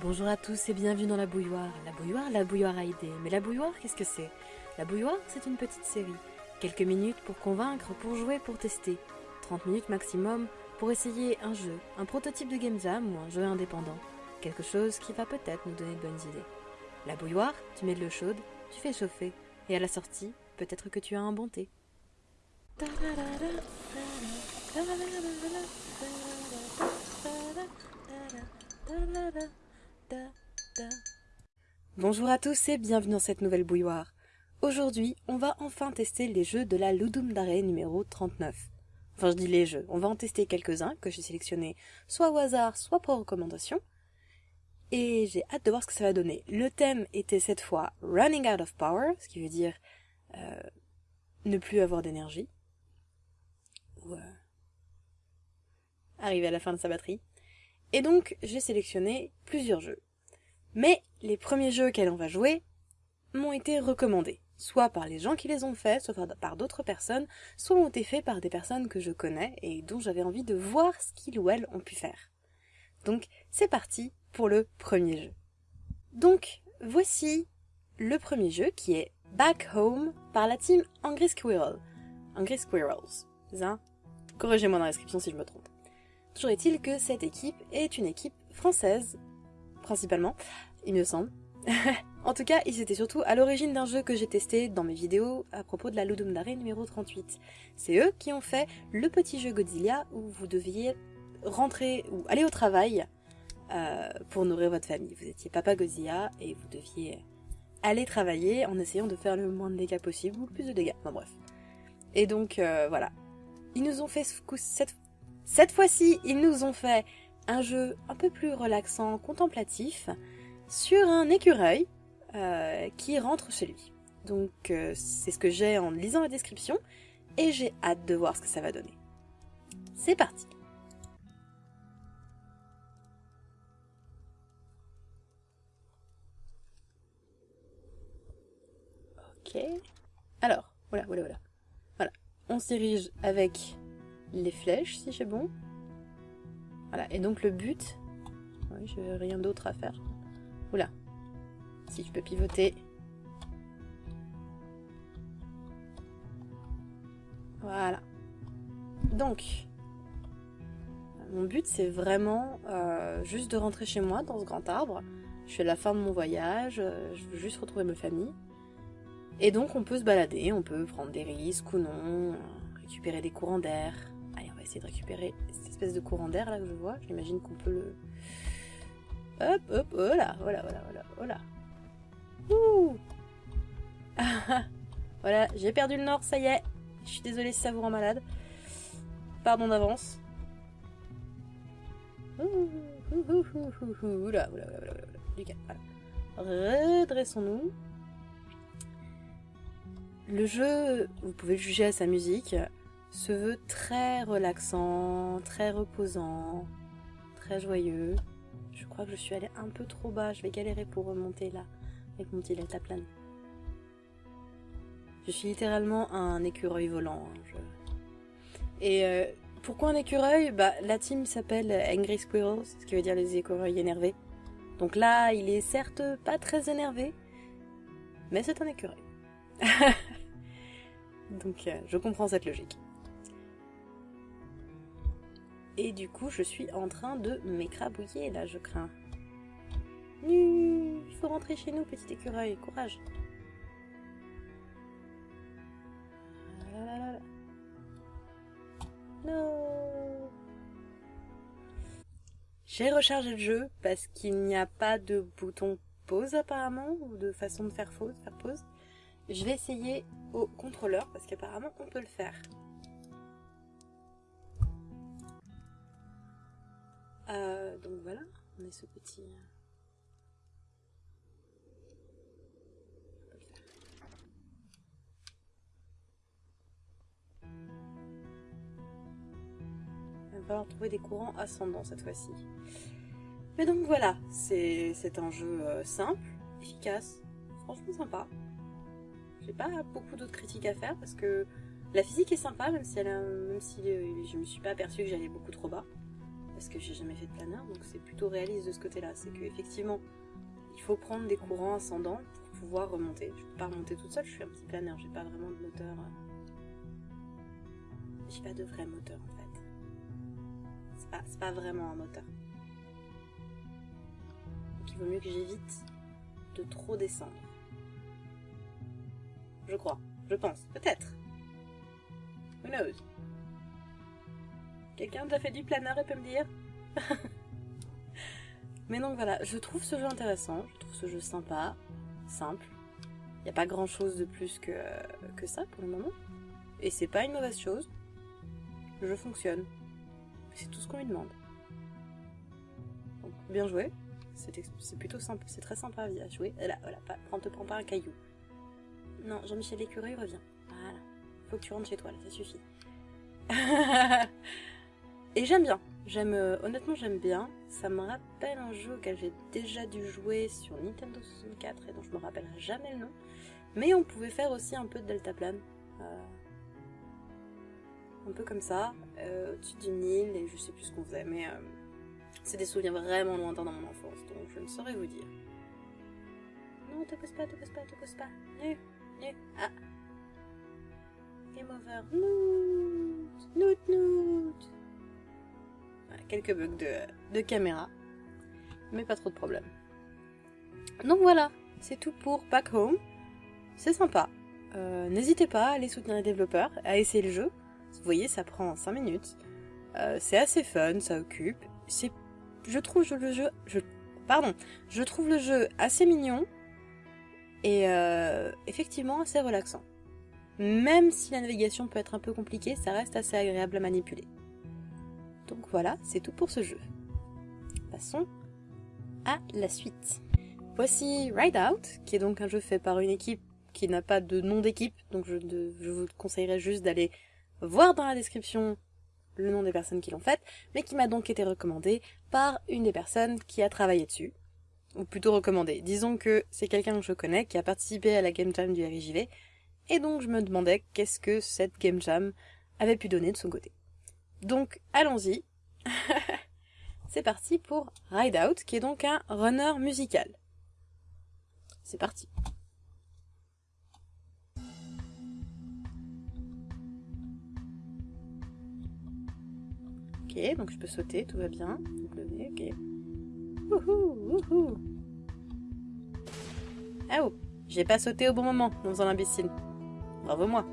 Bonjour à tous et bienvenue dans la bouilloire. La bouilloire, la bouilloire a idée. Mais la bouilloire, qu'est-ce que c'est? La bouilloire, c'est une petite série. Quelques minutes pour convaincre, pour jouer, pour tester. 30 minutes maximum pour essayer un jeu, un prototype de game jam ou un jeu indépendant. Quelque chose qui va peut-être nous donner de bonnes idées. La bouilloire, tu mets de l'eau chaude, tu fais chauffer. Et à la sortie, peut-être que tu as un bon thé. Bonjour à tous et bienvenue dans cette nouvelle bouilloire. Aujourd'hui, on va enfin tester les jeux de la Ludum Dare numéro 39. Enfin, je dis les jeux, on va en tester quelques-uns que j'ai sélectionnés soit au hasard, soit pour recommandation. Et j'ai hâte de voir ce que ça va donner. Le thème était cette fois Running Out of Power, ce qui veut dire euh, ne plus avoir d'énergie. Ou euh, arriver à la fin de sa batterie. Et donc, j'ai sélectionné plusieurs jeux. Mais les premiers jeux auxquels on va jouer m'ont été recommandés, soit par les gens qui les ont faits, soit par d'autres personnes, soit ont été faits par des personnes que je connais et dont j'avais envie de voir ce qu'ils ou elles ont pu faire. Donc, c'est parti pour le premier jeu. Donc, voici le premier jeu qui est Back Home par la team Angry Squirrel. Angry Squirrels. Hein Corrigez-moi dans la description si je me trompe. Toujours est-il que cette équipe est une équipe française, principalement, il me semble. en tout cas, ils étaient surtout à l'origine d'un jeu que j'ai testé dans mes vidéos à propos de la Ludum Dare numéro 38. C'est eux qui ont fait le petit jeu Godzilla où vous deviez rentrer ou aller au travail euh, pour nourrir votre famille. Vous étiez papa Godzilla et vous deviez aller travailler en essayant de faire le moins de dégâts possible ou le plus de dégâts. Enfin bref. Et donc euh, voilà. Ils nous ont fait cette cette fois-ci, ils nous ont fait un jeu un peu plus relaxant, contemplatif, sur un écureuil euh, qui rentre chez lui. Donc euh, c'est ce que j'ai en lisant la description, et j'ai hâte de voir ce que ça va donner. C'est parti Ok. Alors, voilà, voilà, voilà. Voilà. On se avec les flèches si j'ai bon. Voilà, et donc le but... Oui, je n'ai rien d'autre à faire. Oula. Si je peux pivoter. Voilà. Donc, mon but c'est vraiment euh, juste de rentrer chez moi dans ce grand arbre. Je suis à la fin de mon voyage, euh, je veux juste retrouver ma famille. Et donc on peut se balader, on peut prendre des risques ou non, récupérer des courants d'air, essayer de récupérer cette espèce de courant d'air là que je vois. J'imagine qu'on peut le... Hop, hop, oh là, voilà, voilà, voilà, voilà. Ouh Voilà, j'ai perdu le nord, ça y est. Je suis désolée si ça vous rend malade. Pardon d'avance. Oula, oula, Du calme, voilà. Redressons-nous. Le jeu, vous pouvez le juger à sa musique se veut très relaxant, très reposant, très joyeux. Je crois que je suis allée un peu trop bas, je vais galérer pour remonter là, avec mon petit deltaplane. Je suis littéralement un écureuil volant. Hein, Et euh, pourquoi un écureuil? Bah, La team s'appelle Angry Squirrels, ce qui veut dire les écureuils énervés. Donc là, il est certes pas très énervé, mais c'est un écureuil. Donc euh, je comprends cette logique. Et du coup, je suis en train de m'écrabouiller là, je crains. il faut rentrer chez nous, petit écureuil, courage. Non. J'ai rechargé le jeu parce qu'il n'y a pas de bouton pause apparemment, ou de façon de faire pause, faire pause. Je vais essayer au contrôleur parce qu'apparemment on peut le faire. Euh, donc voilà, on est ce petit... Euh, Il va falloir trouver des courants ascendants cette fois-ci. Mais donc voilà, c'est un jeu euh, simple, efficace, franchement sympa. J'ai pas beaucoup d'autres critiques à faire parce que la physique est sympa, même si, elle même si je me suis pas aperçue que j'allais beaucoup trop bas. Parce que j'ai jamais fait de planeur, donc c'est plutôt réaliste de ce côté-là. C'est qu'effectivement, il faut prendre des courants ascendants pour pouvoir remonter. Je peux pas remonter toute seule, je suis un petit planeur, j'ai pas vraiment de moteur. euh. J'ai pas de vrai moteur en fait. C'est pas, pas vraiment un moteur. Donc il vaut mieux que j'évite de trop descendre. Je crois, je pense, peut-être. Who knows? Quelqu'un a déjà fait du planeur et peut me dire Mais donc voilà, je trouve ce jeu intéressant, je trouve ce jeu sympa, simple. Il n'y a pas grand chose de plus que, que ça pour le moment. Et c'est pas une mauvaise chose. Le jeu fonctionne. C'est tout ce qu'on lui demande. Donc, bien joué. C'est plutôt simple, c'est très sympa à jouer. Là, voilà, pas, te prends pas un caillou. Non, Jean-Michel Écureuil revient. Voilà. Faut que tu rentres chez toi, là, ça suffit. Et j'aime bien. J'aime, euh, honnêtement, j'aime bien. Ça me rappelle un jeu auquel j'ai déjà dû jouer sur Nintendo 64 et dont je me rappellerai jamais le nom. Mais on pouvait faire aussi un peu de deltaplane. Euh, un peu comme ça, euh, au-dessus d'une île, et je sais plus ce qu'on faisait, mais euh, c'est des souvenirs vraiment lointains dans mon enfance, donc je ne saurais vous dire. Non, te pose pas, te pose pas, te pose pas. Nu, nu, ah. Game over. Noot, noot, noot. Quelques bugs de, caméra, mais pas trop de problèmes. Donc voilà, c'est tout pour Back Home. C'est sympa. Euh, N'hésitez pas à aller soutenir les développeurs, à essayer le jeu. Vous voyez, ça prend 5 minutes. Euh, c'est assez fun, ça occupe. Je trouve le jeu, je, pardon, je trouve le jeu assez mignon et euh, effectivement assez relaxant. Même si la navigation peut être un peu compliquée, ça reste assez agréable à manipuler. Donc voilà, c'est tout pour ce jeu. Passons à la suite. Voici Ride Out, qui est donc un jeu fait par une équipe qui n'a pas de nom d'équipe, donc je, vous conseillerais juste d'aller voir dans la description le nom des personnes qui l'ont faite, mais qui m'a donc été recommandé par une des personnes qui a travaillé dessus. Ou plutôt recommandé. Disons que c'est quelqu'un que je connais qui a participé à la Game Jam du RJV, et donc je me demandais qu'est-ce que cette Game Jam avait pu donner de son côté. Donc allons-y. c'est parti pour Ride Out, qui est donc un runner musical. C'est parti. Ok, donc je peux sauter, tout va bien. Ok. Wouhou, wouhou. Ah oh, j'ai pas sauté au bon moment en faisant l'imbécile. Bravo moi.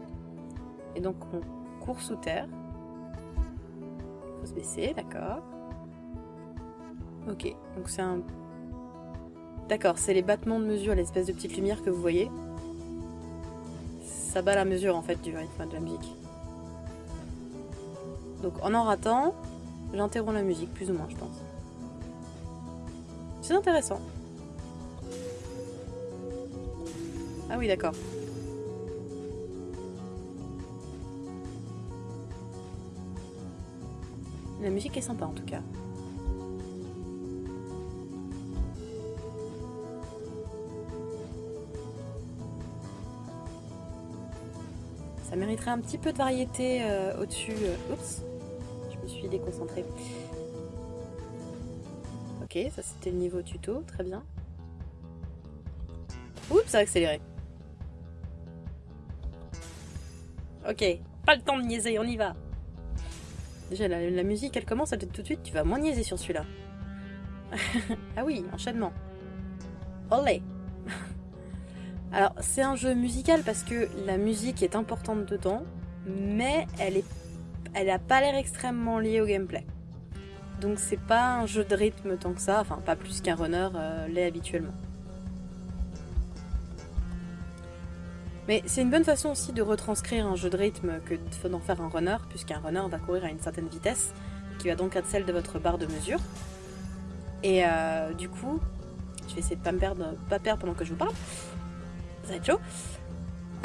Et donc on court sous terre. Se baisser, d'accord. Ok, donc c'est un... D'accord, c'est les battements de mesure, l'espèce de petite lumière que vous voyez. Ça bat la mesure en fait du rythme de la musique. Donc en en ratant, j'interromps la musique, plus ou moins je pense. C'est intéressant. Ah oui, d'accord. La musique est sympa en tout cas. Ça mériterait un petit peu de variété euh, au-dessus. euh, Oups, je me suis déconcentrée. Ok, ça c'était le niveau tuto, très bien. Oups, ça a accéléré. Ok, pas le temps de niaiser, on y va. Déjà, la, musique, elle commence, elle te tout de suite, tu vas moins niaiser sur celui-là. ah oui, enchaînement. Olé Alors, c'est un jeu musical parce que la musique est importante dedans, mais elle est, elle a pas l'air extrêmement liée au gameplay. Donc c'est pas un jeu de rythme tant que ça, enfin pas plus qu'un runner euh, l'est habituellement. Mais c'est une bonne façon aussi de retranscrire un jeu de rythme que d'en faire un runner, puisqu'un runner va courir à une certaine vitesse, qui va donc être celle de votre barre de mesure. Et euh, du coup, je vais essayer de pas me perdre, pas perdre pendant que je vous parle. Ça va être chaud.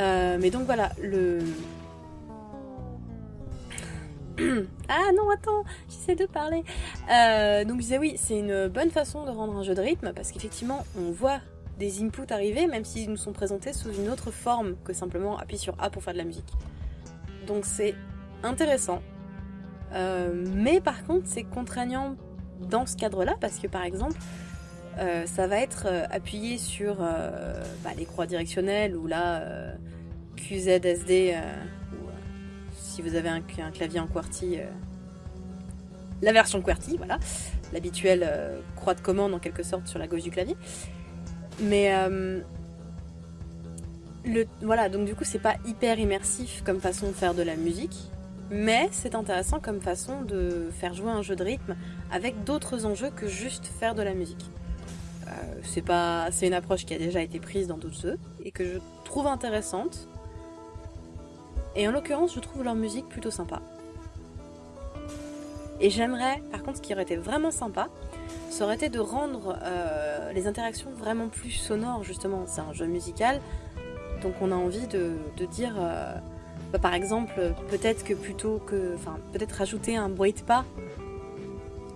Euh, mais donc voilà, le... ah non, attends, j'essaie de parler. Euh, donc je disais oui, c'est une bonne façon de rendre un jeu de rythme, parce qu'effectivement, on voit des inputs arriver, même s'ils nous sont présentés sous une autre forme que simplement appuyer sur A pour faire de la musique. Donc c'est intéressant. mais par contre, c'est contraignant dans ce cadre-là parce que par exemple, ça va être appuyé sur bah, les croix directionnelles ou là QZSD ou si vous avez un, un clavier en QWERTY la version QWERTY, voilà, l'habituelle euh, croix de commande en quelque sorte sur la gauche du clavier. Mais euh, le, voilà, donc du coup c'est pas hyper immersif comme façon de faire de la musique, mais c'est intéressant comme façon de faire jouer un jeu de rythme avec d'autres enjeux que juste faire de la musique. Euh, c'est pas, c'est une approche qui a déjà été prise dans d'autres jeux et que je trouve intéressante. Et en l'occurrence, je trouve leur musique plutôt sympa. Et j'aimerais, par contre, ce qui aurait été vraiment sympa, ça aurait été de rendre euh, les interactions vraiment plus sonores, justement. C'est un jeu musical, donc on a envie de, dire, euh, bah, par exemple, peut-être que plutôt que, enfin, peut-être rajouter un bruit de pas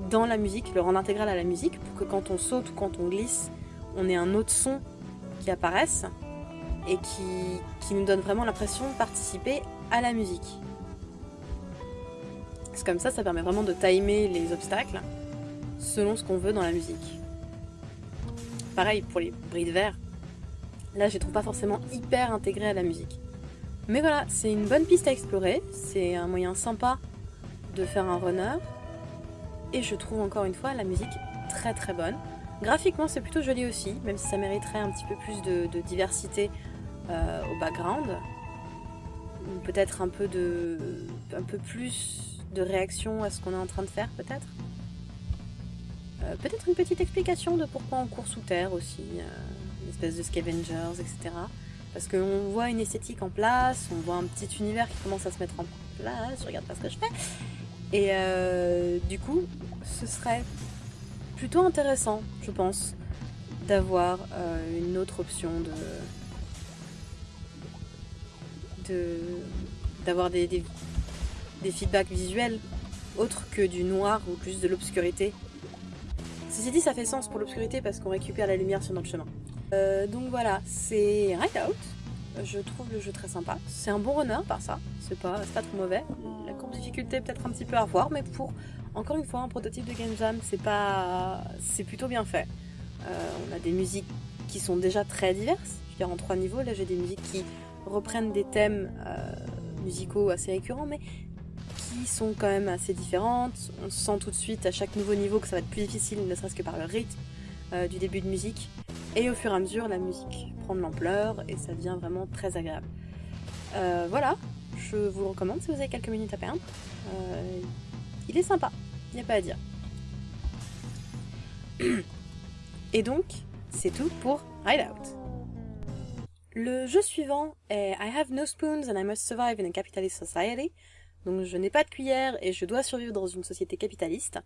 dans la musique, le rendre intégral à la musique, pour que quand on saute ou quand on glisse, on ait un autre son qui apparaisse et qui, qui nous donne vraiment l'impression de participer à la musique. C'est comme ça, ça permet vraiment de timer les obstacles selon ce qu'on veut dans la musique. Pareil pour les bris de verre. Là, je les trouve pas forcément hyper intégrés à la musique. Mais voilà, c'est une bonne piste à explorer. C'est un moyen sympa de faire un runner. Et je trouve encore une fois la musique très très bonne. Graphiquement, c'est plutôt joli aussi, même si ça mériterait un petit peu plus de, diversité euh, au background. Peut-être un peu un peu plus de réaction à ce qu'on est en train de faire, peut-être euh, Peut-être une petite explication de pourquoi on court sous terre aussi, euh, une espèce de scavengers, etc. Parce qu'on voit une esthétique en place, on voit un petit univers qui commence à se mettre en place, je regarde pas ce que je fais. Et euh, du coup, ce serait plutôt intéressant, je pense, d'avoir une autre option de d'avoir des, des feedbacks visuels autres que du noir ou plus de l'obscurité. Ceci dit, ça fait sens pour l'obscurité parce qu'on récupère la lumière sur notre chemin. Euh, donc voilà, c'est Out. Je trouve le jeu très sympa. C'est un bon runner par ça, c'est pas, pas trop mauvais. La courbe difficulté peut-être un petit peu à revoir, mais pour, encore une fois, un prototype de Game Jam, c'est pas... c'est plutôt bien fait. Euh, on a des musiques qui sont déjà très diverses. Je veux dire, en trois niveaux, là j'ai des musiques qui reprennent des thèmes euh, musicaux assez récurrents, sont quand même assez différentes. On sent tout de suite à chaque nouveau niveau que ça va être plus difficile, ne serait-ce que par le rythme euh, du début de musique. Et au fur et à mesure, la musique prend de l'ampleur et ça devient vraiment très agréable. Euh, voilà, je vous le recommande si vous avez quelques minutes à perdre. Euh, il est sympa, il n'y a pas à dire. Et donc, c'est tout pour Hideout. Le jeu suivant est I have no spoons and I must survive in a capitalist society donc je n'ai pas de cuillère et je dois survivre dans une société capitaliste.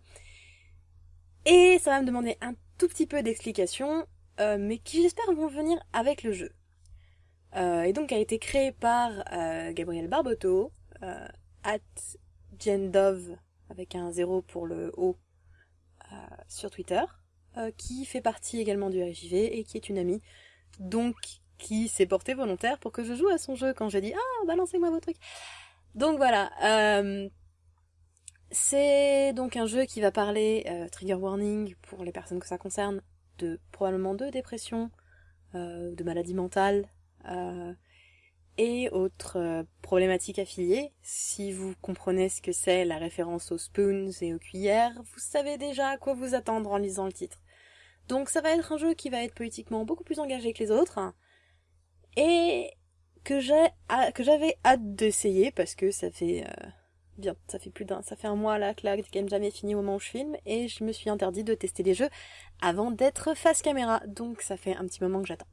Et ça va me demander un tout petit peu d'explications, euh, mais qui j'espère vont venir avec le jeu. Euh, et donc a été créé par euh, Gabriel Barbotto, at Gendov, avec un zéro pour le O, sur Twitter, qui fait partie également du RJV et qui est une amie, donc qui s'est portée volontaire pour que je joue à son jeu quand j'ai dit « Ah, balancez-moi vos trucs !» Donc voilà, euh, c'est donc un jeu qui va parler, euh, trigger warning pour les personnes que ça concerne, de probablement de dépression, euh, de maladie mentale et autres problématiques affiliées. Si vous comprenez ce que c'est la référence aux spoons et aux cuillères, vous savez déjà à quoi vous attendre en lisant le titre. Donc ça va être un jeu qui va être politiquement beaucoup plus engagé que les autres. Et que j'avais hâte d'essayer parce que ça fait euh, bien ça fait plus d'un ça fait un mois là que la game jamais fini au moment où je filme et je me suis interdit de tester les jeux avant d'être face caméra. Donc ça fait un petit moment que j'attends.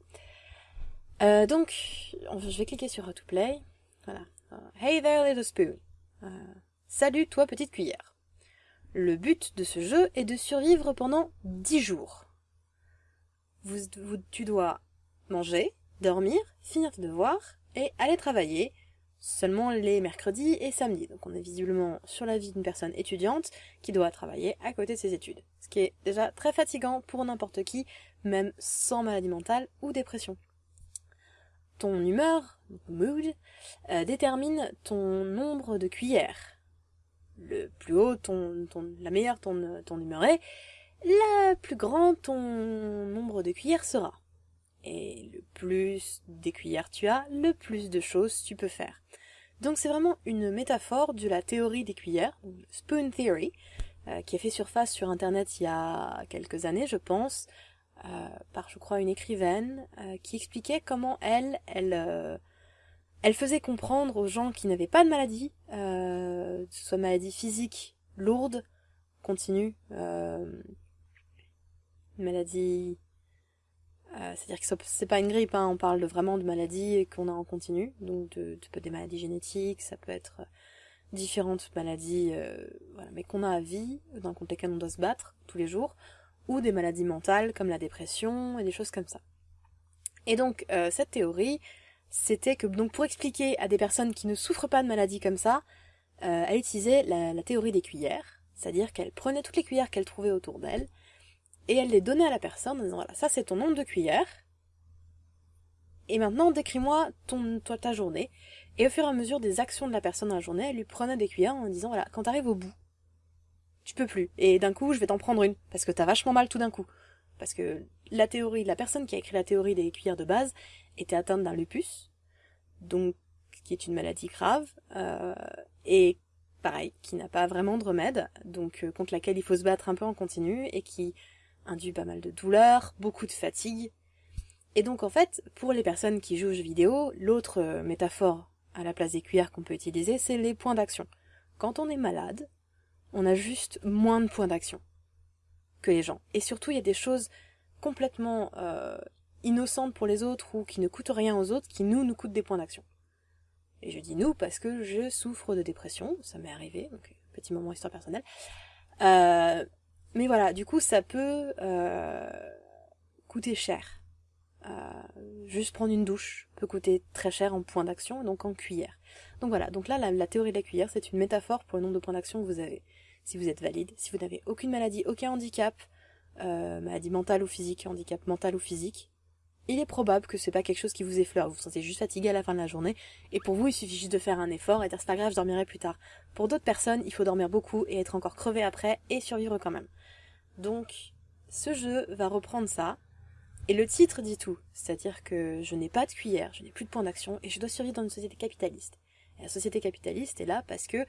Euh, donc je vais cliquer sur How to Play voilà. Euh, Hey there little spoon. Salut toi petite cuillère. Le but de ce jeu est de survivre pendant 10 jours. Vous, tu dois manger dormir, finir tes devoirs et aller travailler seulement les mercredis et samedis. Donc on est visiblement sur la vie d'une personne étudiante qui doit travailler à côté de ses études. Ce qui est déjà très fatigant pour n'importe qui, même sans maladie mentale ou dépression. Ton humeur, mood, euh, détermine ton nombre de cuillères. le plus haut ton, ton la meilleure ton, ton humeur est, la plus grande ton nombre de cuillères sera. Et le plus des tu as, le plus de choses tu peux faire. Donc c'est vraiment une métaphore de la théorie des cuillères, Spoon Theory, euh, qui a fait surface sur Internet il y a quelques années, je pense, euh, par, je crois, une écrivaine, euh, qui expliquait comment elle, elle, elle faisait comprendre aux gens qui n'avaient pas de maladie, que ce soit maladie physique, lourde, continue, maladie euh, c'est-à-dire que c'est pas une grippe, hein, on parle de, vraiment de maladies qu'on a en continu, donc de, de, des maladies génétiques, ça peut être euh, différentes maladies, euh, mais qu'on a à vie, dans lesquelles on doit se battre tous les jours, ou des maladies mentales comme la dépression et des choses comme ça. Et donc cette théorie, c'était que donc pour expliquer à des personnes qui ne souffrent pas de maladies comme ça, elle utilisait la théorie des cuillères, c'est-à-dire qu'elle prenait toutes les cuillères qu'elle trouvait autour d'elle, et elle les donnait à la personne en disant voilà, ça c'est ton nombre de cuillères. Et maintenant, décris-moi ton, toi, ta journée. Et au fur et à mesure des actions de la personne dans la journée, elle lui prenait des cuillères en disant voilà, quand t'arrives au bout, tu peux plus. Et d'un coup, je vais t'en prendre une. Parce que t'as vachement mal tout d'un coup. Parce que la théorie, la personne qui a écrit la théorie des cuillères de base était atteinte d'un lupus. Donc, qui est une maladie grave. Euh, et pareil, qui n'a pas vraiment de remède. Donc, euh, contre laquelle il faut se battre un peu en continu. Et qui induit pas mal de douleur, beaucoup de fatigue. Et donc en fait, pour les personnes qui jouent aux jeux vidéo, l'autre euh, métaphore à la place des cuillères qu'on peut utiliser, c'est les points d'action. Quand on est malade, on a juste moins de points d'action que les gens. Et surtout, il y a des choses complètement euh, innocentes pour les autres ou qui ne coûtent rien aux autres qui nous nous coûtent des points d'action. Et je dis nous parce que je souffre de dépression, ça m'est arrivé, donc petit moment histoire personnelle. Euh, mais voilà, du coup, ça peut euh, coûter cher. Euh, juste prendre une douche peut coûter très cher en point d'action, donc en cuillère. Donc voilà, donc là, la, théorie de la cuillère, c'est une métaphore pour le nombre de points d'action que vous avez. Si vous êtes valide, si vous n'avez aucune maladie, aucun handicap, euh, maladie mentale ou physique, handicap mental ou physique, il est probable que c'est pas quelque chose qui vous effleure, vous vous sentez juste fatigué à la fin de la journée, et pour vous il suffit juste de faire un effort et dire c'est pas grave, je dormirai plus tard. Pour d'autres personnes, il faut dormir beaucoup et être encore crevé après et survivre quand même. Donc, ce jeu va reprendre ça, et le titre dit tout, c'est-à-dire que je n'ai pas de cuillère, je n'ai plus de point d'action, et je dois survivre dans une société capitaliste. Et la société capitaliste est là parce que,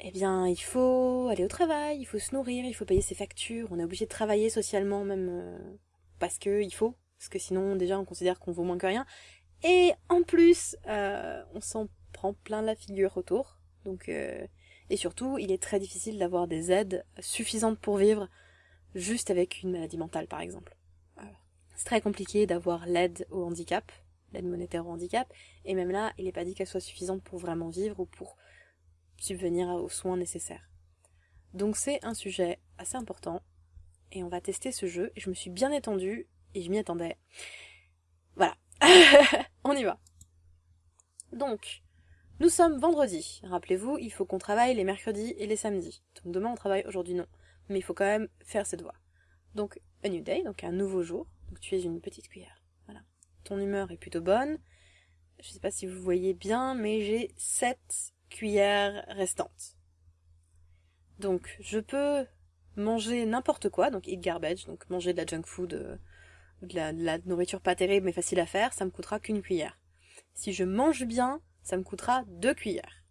eh bien, il faut aller au travail, il faut se nourrir, il faut payer ses factures, on est obligé de travailler socialement même euh, parce que il faut, parce que sinon déjà on considère qu'on vaut moins que rien. Et en plus, euh, on s'en prend plein la figure autour, donc euh, et surtout, il est très difficile d'avoir des aides suffisantes pour vivre juste avec une maladie mentale, par exemple. C'est très compliqué d'avoir l'aide au handicap, l'aide monétaire au handicap, et même là, il n'est pas dit qu'elle soit suffisante pour vraiment vivre ou pour subvenir aux soins nécessaires. Donc c'est un sujet assez important, et on va tester ce jeu, et je me suis bien étendue, et je m'y attendais. Voilà. on y va. Donc, nous sommes vendredi. Rappelez-vous, il faut qu'on travaille les mercredis et les samedis. Donc demain on travaille, aujourd'hui non. Mais il faut quand même faire ses devoirs. Donc, a new day, donc un nouveau jour. Donc tu es une petite cuillère. Voilà. Ton humeur est plutôt bonne. Je sais pas si vous voyez bien, mais j'ai 7 cuillères restantes. Donc, je peux manger n'importe quoi, donc eat garbage, donc manger de la junk food, euh, de, la, nourriture pas terrible mais facile à faire, ça me coûtera qu'une cuillère. Si je mange bien, ça me coûtera 2 cuillères.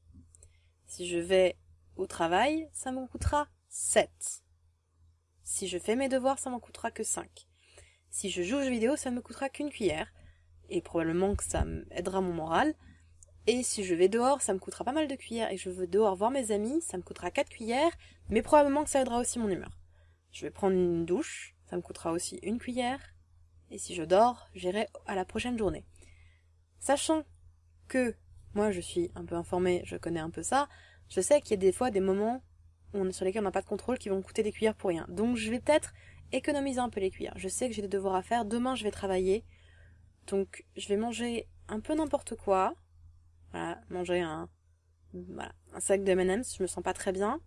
Si je vais au travail, ça m'en coûtera 7. Si je fais mes devoirs, ça m'en coûtera que 5. Si je joue aux jeux vidéo, ça ne me coûtera qu'une cuillère. Et probablement que ça aidera mon moral. Et si je vais dehors, ça me coûtera pas mal de cuillères. Et je veux dehors voir mes amis, ça me coûtera 4 cuillères. Mais probablement que ça aidera aussi mon humeur. Je vais prendre une douche, ça me coûtera aussi une cuillère. Et si je dors, j'irai à la prochaine journée. Sachant que moi je suis un peu informée, je connais un peu ça, je sais qu'il y a des fois des moments sur lesquels on n'a pas de contrôle qui vont coûter des cuillères pour rien. Donc je vais peut-être économiser un peu les cuillères. Je sais que j'ai des devoirs à faire, demain je vais travailler, donc je vais manger un peu n'importe quoi. Voilà, manger un, un sac de M&M's, je me sens pas très bien,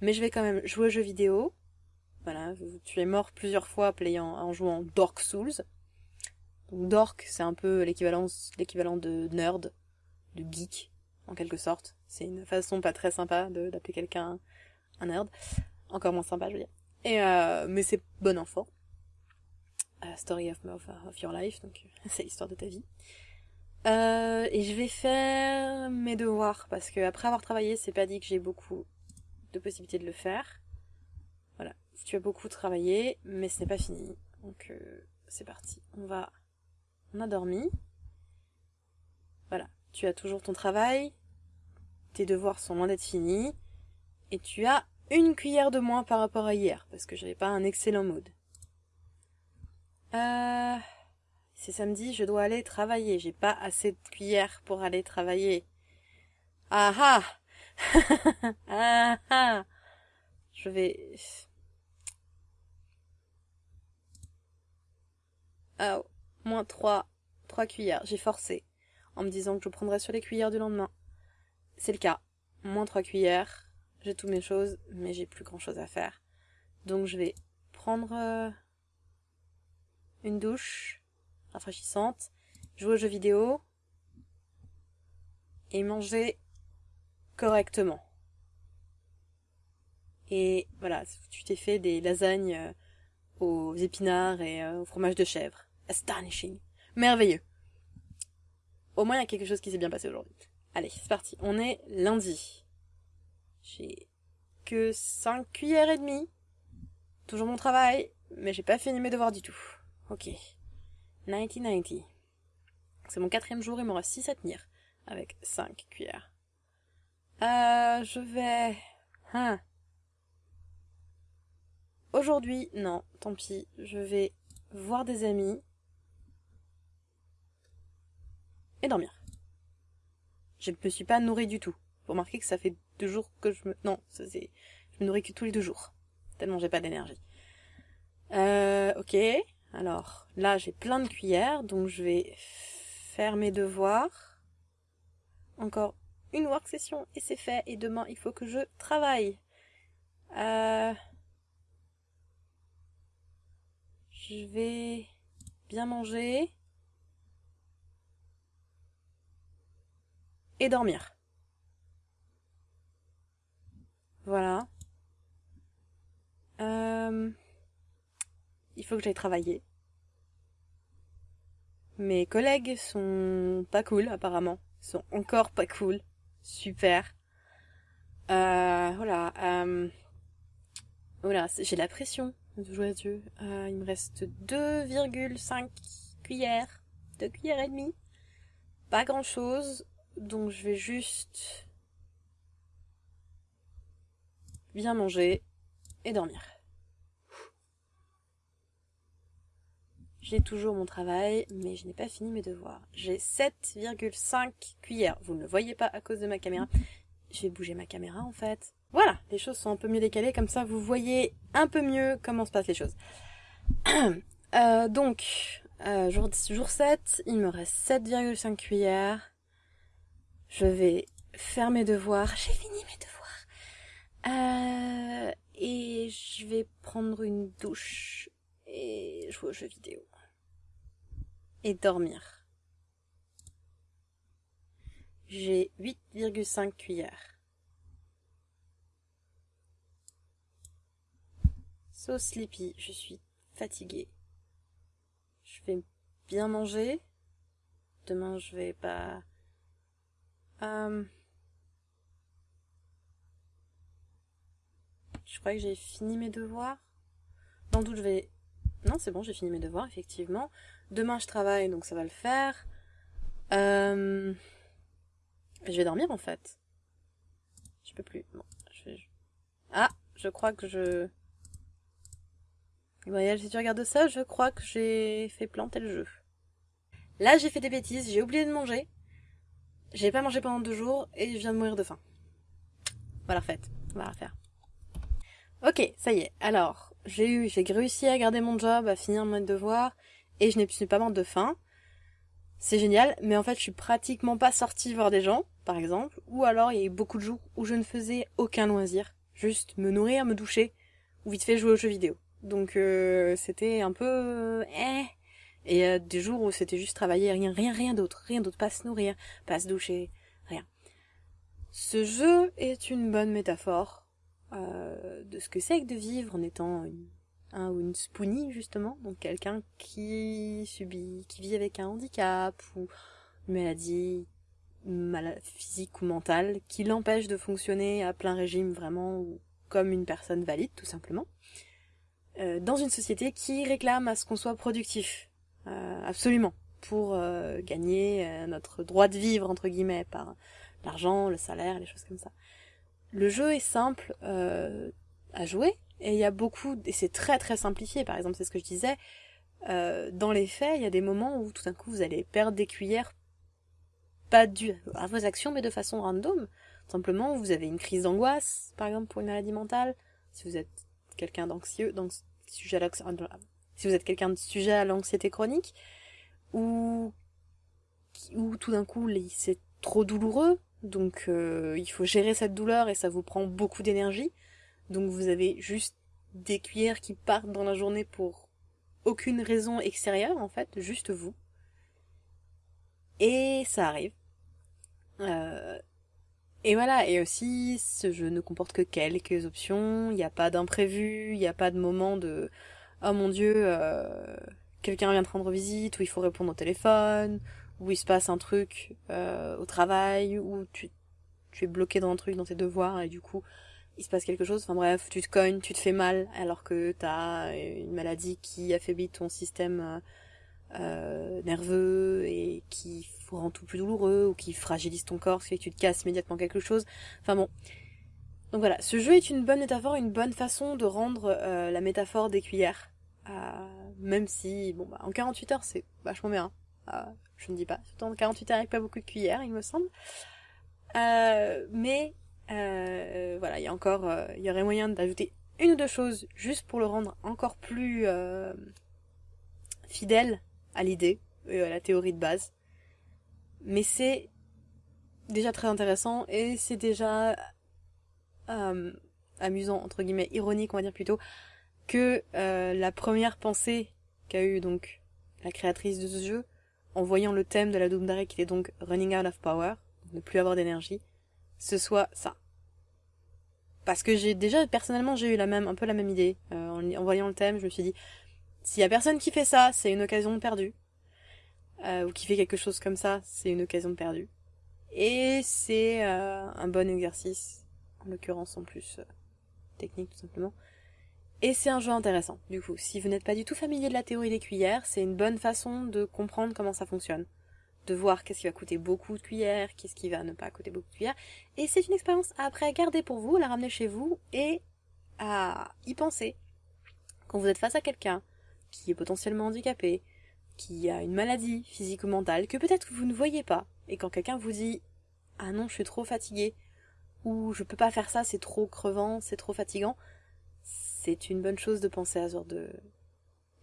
mais je vais quand même jouer aux jeux vidéo. Voilà, tu es mort plusieurs fois en jouant Dark Souls. Donc Dork, c'est un peu l'équivalent de nerd de geek en quelque sorte. C'est une façon pas très sympa d'appeler quelqu'un un nerd. Encore moins sympa, je veux dire. Euh, mais c'est bon enfant. Uh, story of, of, your life, donc c'est l'histoire de ta vie. Euh, et je vais faire mes devoirs parce que après avoir travaillé, c'est pas dit que j'ai beaucoup de possibilités de le faire. Tu as beaucoup travaillé, mais ce n'est pas fini. Donc euh, c'est parti. On va, on a dormi. Voilà, tu as toujours ton travail, tes devoirs sont loin d'être finis, et tu as une cuillère de moins par rapport à hier parce que j'avais pas un excellent mood. Euh... C'est samedi, je dois aller travailler. J'ai pas assez de cuillères pour aller travailler. Ah ah Ah ah Je vais... Oh, moins trois. Trois cuillères. J'ai forcé. En me disant que je prendrais sur les cuillères du lendemain. C'est le cas. Moins trois cuillères. J'ai toutes mes choses, mais j'ai plus grand chose à faire. Donc je vais prendre euh, une douche rafraîchissante, jouer aux jeux vidéo et manger correctement. Et voilà, tu t'es fait des lasagnes euh, aux épinards et euh, au fromage de chèvre. Astonishing. Merveilleux. Au moins, il y a quelque chose qui s'est bien passé aujourd'hui. Allez, c'est parti. On est lundi. J'ai que 5 cuillères et demie. Toujours mon travail, mais j'ai pas fini mes devoirs du tout. Ok. 1990. C'est mon quatrième jour, il me reste 6 à tenir. Avec 5 cuillères. Euh, je vais... Hein. Aujourd'hui, non, tant pis. Je vais voir des amis. Et dormir. Je ne me suis pas nourrie du tout. Vous remarquez que ça fait deux jours que je me... Non, ça c'est... Je me nourris que tous les deux jours. Tellement j'ai pas d'énergie. Euh, ok. Alors, là, j'ai plein de cuillères, donc je vais faire mes devoirs. Encore une work session et c'est fait. Et demain, il faut que je travaille. Euh... Je vais bien manger. Et dormir. Voilà. Euh il faut que j'aille travailler. Mes collègues sont pas cool, apparemment. Ils sont encore pas cool. Super. Euh, voilà. Euh, voilà, j'ai la pression de il me reste 2,5 cuillères. 2 cuillères et demie. Pas grand chose. Donc je vais juste bien manger et dormir. J'ai toujours mon travail, mais je n'ai pas fini mes devoirs. J'ai 7,5 cuillères. Vous ne le voyez pas à cause de ma caméra. Je vais bouger ma caméra en fait. Voilà, les choses sont un peu mieux décalées, comme ça vous voyez un peu mieux comment se passent les choses. euh, donc, euh, jour, jour 7, il me reste 7,5 cuillères. Je vais faire mes devoirs. J'ai fini mes devoirs. Euh, et je vais prendre une douche et jouer aux jeux vidéo et dormir. J'ai 8,5 cuillères. So sleepy, je suis fatiguée. Je vais bien manger. Demain, je vais pas... Euh, je crois que j'ai fini mes devoirs. Dans le doute, je vais... Non, c'est bon, j'ai fini mes devoirs, effectivement. Demain, je travaille, donc ça va le faire. Euh... Je vais dormir, en fait. Je peux plus. Bon, je. Ah, je crois que je... Voyage, si tu regardes ça, je crois que j'ai fait planter le jeu. Là, j'ai fait des bêtises, j'ai oublié de manger. J'ai pas mangé pendant deux jours et je viens de mourir de faim. Voilà, fait. On va la refaire. Ok, ça y est. Alors, j'ai eu, j'ai réussi à garder mon job, à finir mon devoir et je n'ai pas morte de faim. C'est génial, mais en fait je suis pratiquement pas sortie voir des gens, par exemple, ou alors il y a eu beaucoup de jours où je ne faisais aucun loisir, juste me nourrir, me doucher, ou vite fait jouer aux jeux vidéo. Donc euh, c'était un peu... Euh, eh. Et euh, des jours où c'était juste travailler, rien, rien, rien d'autre, rien d'autre, pas se nourrir, pas se doucher, rien. Ce jeu est une bonne métaphore euh, de ce que c'est que de vivre en étant une, un ou une spoonie justement, donc quelqu'un qui subit, qui vit avec un handicap ou une maladie physique ou mentale qui l'empêche de fonctionner à plein régime vraiment ou comme une personne valide tout simplement. Euh, dans une société qui réclame à ce qu'on soit productif, euh, absolument, pour euh, gagner notre droit de vivre entre guillemets par l'argent, le salaire, les choses comme ça. Le jeu est simple à jouer et il y a beaucoup et c'est très très simplifié. Par exemple, c'est ce que je disais. dans les faits, il y a des moments où tout d'un coup vous allez perdre des cuillères pas dû à vos actions, mais de façon random. Simplement, vous avez une crise d'angoisse, par exemple, pour une maladie mentale. Si vous êtes quelqu'un d'anxieux, donc sujet si vous êtes quelqu'un de sujet à l'anxiété chronique, ou, ou tout d'un coup, c'est trop douloureux, donc euh, il faut gérer cette douleur et ça vous prend beaucoup d'énergie. Donc vous avez juste des cuillères qui partent dans la journée pour aucune raison extérieure, en fait, juste vous. Et ça arrive. Euh, et voilà, et aussi, ce jeu ne comporte que quelques options, il n'y a pas d'imprévu, il n'y a pas de moment de « Oh mon dieu, euh, quelqu'un vient de rendre visite » ou « Il faut répondre au téléphone » ou « Il se passe un truc euh, au travail » ou tu, tu es bloqué dans un truc, dans tes devoirs, et du coup, il se passe quelque chose. Enfin bref, tu te cognes, tu te fais mal, alors que t'as une maladie qui affaiblit ton système euh, nerveux et qui rend tout plus douloureux ou qui fragilise ton corps, ce tu te casses immédiatement quelque chose. Enfin bon. Donc voilà, ce jeu est une bonne métaphore, une bonne façon de rendre la métaphore des cuillères. Euh, même si, bon, bah, en 48 heures, c'est vachement bien. je ne dis pas. Surtout en 48 heures avec pas beaucoup de cuillères, il me semble. mais, voilà, il y a encore, il y aurait moyen d'ajouter une ou deux choses juste pour le rendre encore plus fidèle à l'idée et à la théorie de base. Mais c'est déjà très intéressant et c'est déjà euh, amusant, entre guillemets, ironique, on va dire plutôt, que euh, la première pensée qu'a eu donc la créatrice de ce jeu, en voyant le thème de la Doom Direct qui était donc Running Out of Power, ne plus avoir d'énergie, ce soit ça. Parce que j'ai déjà, personnellement, j'ai eu la même, un peu la même idée. Euh, en, voyant le thème, je me suis dit, s'il y a personne qui fait ça, c'est une occasion perdue. Euh, ou qui fait quelque chose comme ça, c'est une occasion perdue. Et c'est un bon exercice, en l'occurrence en plus technique tout simplement. Et c'est un jeu intéressant, du coup. Si vous n'êtes pas du tout familier de la théorie des cuillères, c'est une bonne façon de comprendre comment ça fonctionne. De voir qu'est-ce qui va coûter beaucoup de cuillères, qu'est-ce qui va ne pas coûter beaucoup de cuillères. Et c'est une expérience après à garder pour vous, à la ramener chez vous et à y penser. Quand vous êtes face à quelqu'un qui est potentiellement handicapé, qui a une maladie physique ou mentale, que peut-être vous ne voyez pas, et quand quelqu'un vous dit Ah non, je suis trop fatigué, ou je peux pas faire ça, c'est trop crevant, c'est trop fatigant, c'est une bonne chose de penser à ce genre de,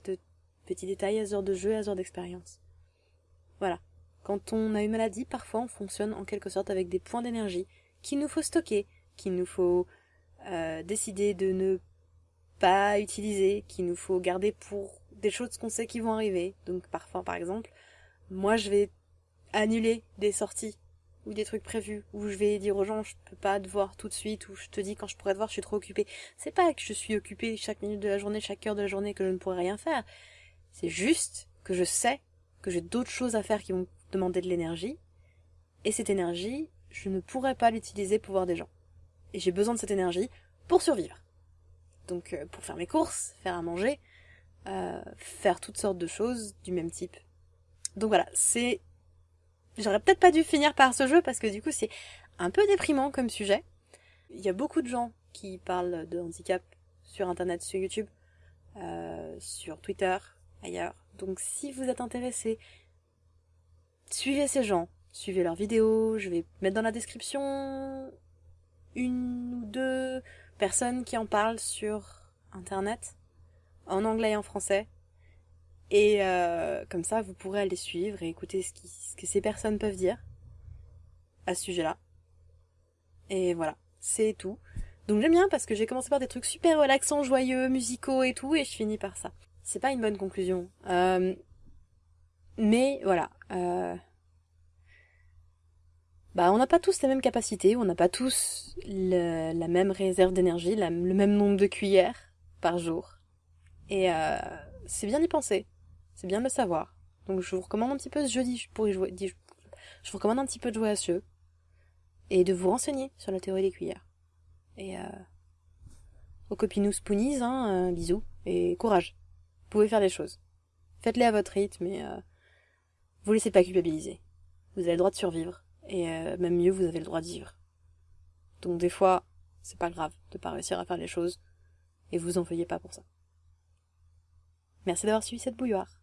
de petits détails, à ce genre de jeu, à ce genre d'expérience. Voilà. Quand on a une maladie, parfois on fonctionne en quelque sorte avec des points d'énergie qu'il nous faut stocker, qu'il nous faut euh, décider de ne pas utiliser, qu'il nous faut garder pour des choses qu'on sait qui vont arriver. Donc parfois, par exemple, moi je vais annuler des sorties ou des trucs prévus, ou je vais dire aux gens je peux pas te voir tout de suite, ou je te dis quand je pourrais te voir je suis trop occupée. C'est pas que je suis occupée chaque minute de la journée, chaque heure de la journée que je ne pourrais rien faire. C'est juste que je sais que j'ai d'autres choses à faire qui vont demander de l'énergie, et cette énergie, je ne pourrais pas l'utiliser pour voir des gens. Et j'ai besoin de cette énergie pour survivre. Donc euh, pour faire mes courses, faire à manger, euh, faire toutes sortes de choses du même type. Donc voilà, c'est... J'aurais peut-être pas dû finir par ce jeu parce que du coup c'est un peu déprimant comme sujet. Il y a beaucoup de gens qui parlent de handicap sur internet, sur YouTube, euh, sur Twitter, ailleurs. Donc si vous êtes intéressé, suivez ces gens, suivez leurs vidéos, je vais mettre dans la description une ou deux personnes qui en parlent sur internet en anglais et en français. Et euh, comme ça, vous pourrez aller suivre et écouter ce, ce que ces personnes peuvent dire à ce sujet-là. Et voilà, c'est tout. Donc j'aime bien parce que j'ai commencé par des trucs super relaxants, joyeux, musicaux et tout, et je finis par ça. C'est pas une bonne conclusion. Euh, mais voilà. Euh, bah on n'a pas tous la même capacité, on n'a pas tous la même réserve d'énergie, le même nombre de cuillères par jour. Et euh, c'est bien d'y penser, c'est bien de le savoir. Donc je vous recommande un petit peu ce jeudi pour y jouer. Je vous recommande un petit peu de jouer à ce jeu et de vous renseigner sur la théorie des cuillères. Et euh, aux copinous spoonies, hein, euh, bisous et courage. Vous pouvez faire des choses. Faites-les à votre rythme et euh, vous laissez pas culpabiliser. Vous avez le droit de survivre et euh, même mieux, vous avez le droit de vivre. Donc des fois, c'est pas grave de pas réussir à faire les choses et vous en veuillez pas pour ça. Merci d'avoir suivi cette bouilloire.